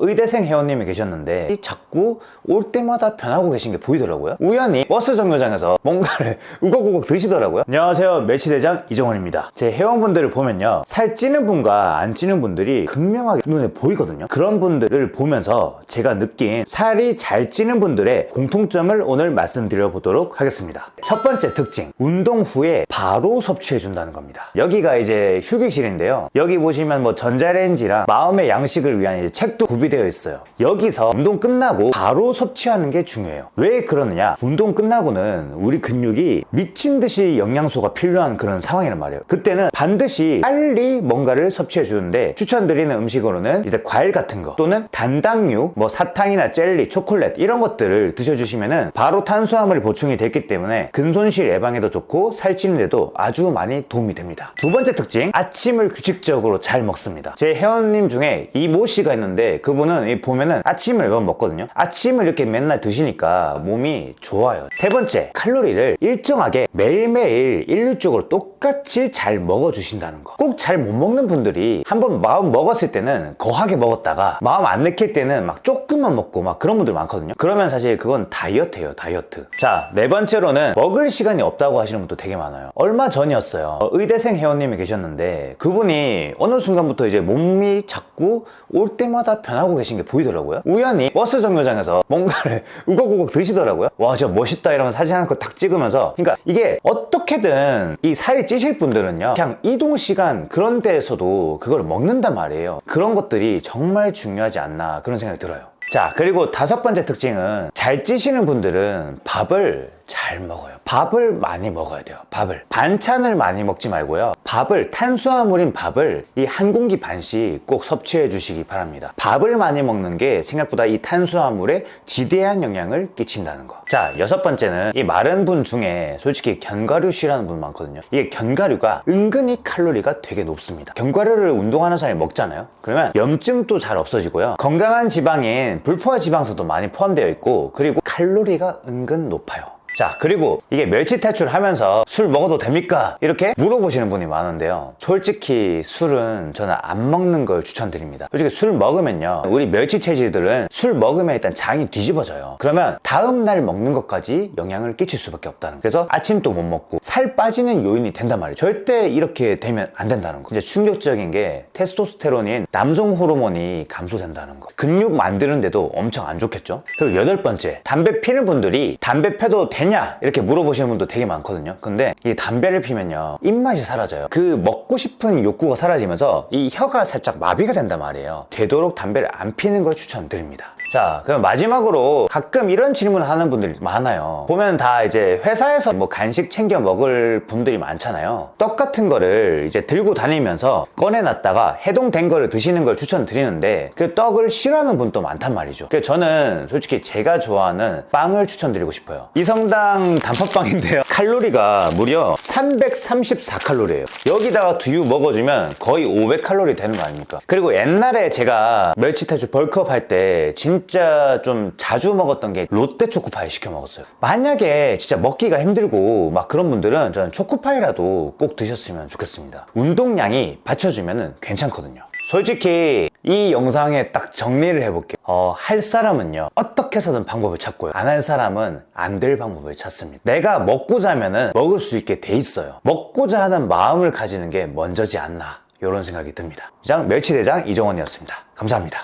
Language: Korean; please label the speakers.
Speaker 1: 의대생 회원님이 계셨는데 이 자꾸 올 때마다 변하고 계신 게 보이더라고요. 우연히 버스 정류장에서 뭔가를 우걱우걱 드시더라고요. 안녕하세요. 멸치대장 이정원입니다. 제 회원분들을 보면요. 살 찌는 분과 안 찌는 분들이 극명하게 눈에 보이거든요. 그런 분들을 보면서 제가 느낀 살이 잘 찌는 분들의 공통점을 오늘 말씀드려 보도록 하겠습니다. 첫 번째 특징. 운동 후에 바로 섭취해 준다는 겁니다. 여기가 이제 휴게실인데요. 여기 보시면 뭐 전자레인지랑 마음의 양식을 위한 책도 구비 되어 있어요. 여기서 운동 끝나고 바로 섭취하는 게 중요해요. 왜 그러느냐? 운동 끝나고는 우리 근육이 미친 듯이 영양소가 필요한 그런 상황이란 말이에요. 그때는 반드시 빨리 뭔가를 섭취해 주는데 추천드리는 음식으로는 이제 과일 같은 거 또는 단당류 뭐 사탕이나 젤리 초콜릿 이런 것들을 드셔주시면은 바로 탄수화물이 보충이 됐기 때문에 근손실 예방에도 좋고 살찌는 데도 아주 많이 도움이 됩니다. 두 번째 특징 아침을 규칙적으로 잘 먹습니다. 제 회원님 중에 이모 씨가 있는데 그 분은 이 보면은 아침을 매번 먹거든요. 아침을 이렇게 맨날 드시니까 몸이 좋아요. 세 번째 칼로리를 일정하게 매일매일 일률적으로 똑같이 잘 먹어주신다는 거. 꼭 잘 못 먹는 분들이 한번 마음 먹었을 때는 거하게 먹었다가 마음 안 내킬 때는 막 조금만 먹고 막 그런 분들 많거든요. 그러면 사실 그건 다이어트예요 다이어트. 자 네 번째로는 먹을 시간이 없다고 하시는 분도 되게 많아요. 얼마 전이었어요. 어, 의대생 회원님이 계셨는데 그분이 어느 순간부터 이제 몸이 자꾸 올 때마다 변하고 계신 게 보이더라고요. 우연히 버스 정류장에서 뭔가를 우걱우걱 드시더라고요. 와 진짜 멋있다 이러면 사진 한 거 딱 찍으면서. 그러니까 이게 어떻게든 이 살이 찌실 분들은요 그냥 이동 시간 그런 데에서도 그걸 먹는단 말이에요. 그런 것들이 정말 중요하지 않나 그런 생각이 들어요. 자 그리고 다섯 번째 특징은 잘 찌시는 분들은 밥을 잘 먹어요. 밥을 많이 먹어야 돼요 밥을. 반찬을 많이 먹지 말고요 밥을 탄수화물인 밥을 이 한 공기 반씩 꼭 섭취해 주시기 바랍니다. 밥을 많이 먹는 게 생각보다 이 탄수화물에 지대한 영향을 끼친다는 거자 여섯 번째는 이 마른 분 중에 솔직히 견과류 싫어하는 분 많거든요. 이게 견과류가 은근히 칼로리가 되게 높습니다. 견과류를 운동하는 사람이 먹잖아요. 그러면 염증도 잘 없어지고요. 건강한 지방인 불포화 지방소도 많이 포함되어 있고 그리고 칼로리가 은근 높아요 자 그리고 이게 멸치 탈출 하면서 술 먹어도 됩니까? 이렇게 물어보시는 분이 많은데요. 솔직히 술은 저는 안 먹는 걸 추천드립니다. 솔직히 술 먹으면요. 우리 멸치 체질들은 술 먹으면 일단 장이 뒤집어져요. 그러면 다음날 먹는 것까지 영향을 끼칠 수밖에 없다는 거 그래서 아침도 못 먹고 살 빠지는 요인이 된단 말이에요. 절대 이렇게 되면 안 된다는 거 이제 충격적인 게 테스토스테론인 남성 호르몬이 감소된다는 거 근육 만드는데도 엄청 안 좋겠죠? 그리고 여덟 번째 담배 피는 분들이 담배 펴도 되냐? 이렇게 물어보시는 분도 되게 많거든요. 근데 이 담배를 피면요 입맛이 사라져요. 그 먹고 싶은 욕구가 사라지면서 이 혀가 살짝 마비가 된단 말이에요. 되도록 담배를 안 피는 걸 추천드립니다. 자 그럼 마지막으로 가끔 이런 질문 하는 분들이 많아요. 보면 다 이제 회사에서 뭐 간식 챙겨 먹을 분들이 많잖아요. 떡 같은 거를 이제 들고 다니면서 꺼내놨다가 해동된 거를 드시는 걸 추천드리는데 그 떡을 싫어하는 분도 많단 말이죠. 그래서 저는 솔직히 제가 좋아하는 빵을 추천드리고 싶어요. 이성당 단팥빵인데요. 칼로리가 무려 334칼로리예요. 여기다가 두유 먹어주면 거의 500칼로리 되는 거 아닙니까? 그리고 옛날에 제가 멸치태주 벌크업 할 때 진짜 좀 자주 먹었던 게 롯데 초코파이 시켜 먹었어요. 만약에 진짜 먹기가 힘들고 막 그런 분들은 저는 초코파이라도 꼭 드셨으면 좋겠습니다. 운동량이 받쳐주면 괜찮거든요 솔직히 이 영상에 딱 정리를 해볼게요. 어, 할 사람은요 어떻게 해서든 방법을 찾고요. 안 할 사람은 안 될 방법을 찾습니다. 내가 먹고자 하면은 먹을 수 있게 돼 있어요. 먹고자 하는 마음을 가지는 게 먼저지 않나 이런 생각이 듭니다. 이상 멸치대장 이정원이었습니다. 감사합니다